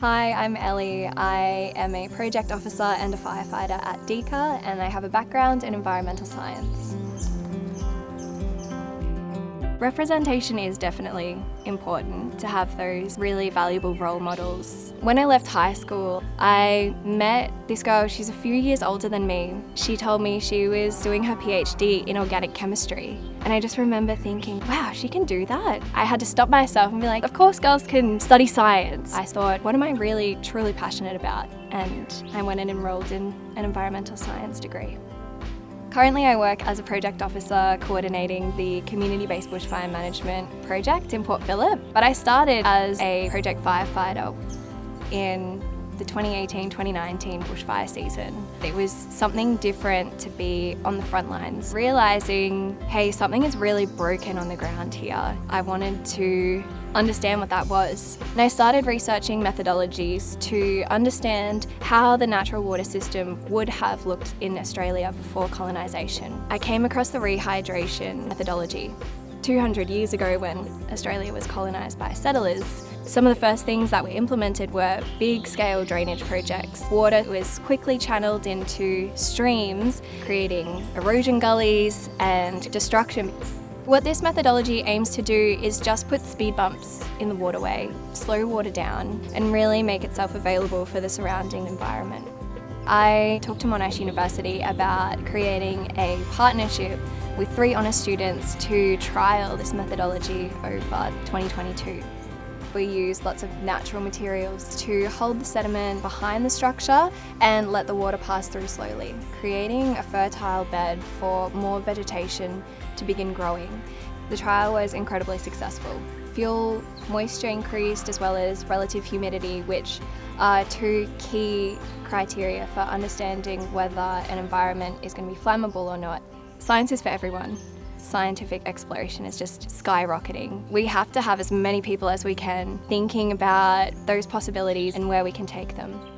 Hi, I'm Ellie. I am a project officer and a firefighter at DEECA and I have a background in environmental science. Representation is definitely important to have those really valuable role models. When I left high school, I met this girl, she's a few years older than me. She told me she was doing her PhD in organic chemistry. And I just remember thinking, wow, she can do that. I had to stop myself and be like, of course girls can study science. I thought, what am I really truly passionate about? And I went and enrolled in an environmental science degree. Currently I work as a project officer coordinating the community-based bushfire management project in Port Phillip, but I started as a project firefighter in the 2018-2019 bushfire season. It was something different to be on the front lines, realising, hey, something is really broken on the ground here. I wanted to understand what that was. And I started researching methodologies to understand how the natural water system would have looked in Australia before colonisation. I came across the rehydration methodology. 200 years ago when Australia was colonised by settlers, some of the first things that were implemented were big scale drainage projects. Water was quickly channeled into streams, creating erosion gullies and destruction. What this methodology aims to do is just put speed bumps in the waterway, slow water down and really make itself available for the surrounding environment. I talked to Monash University about creating a partnership with three honours students to trial this methodology over 2022. We use lots of natural materials to hold the sediment behind the structure and let the water pass through slowly, creating a fertile bed for more vegetation to begin growing. The trial was incredibly successful. Fuel moisture increased as well as relative humidity, which are two key criteria for understanding whether an environment is going to be flammable or not. Science is for everyone scientific exploration is just skyrocketing. We have to have as many people as we can thinking about those possibilities and where we can take them.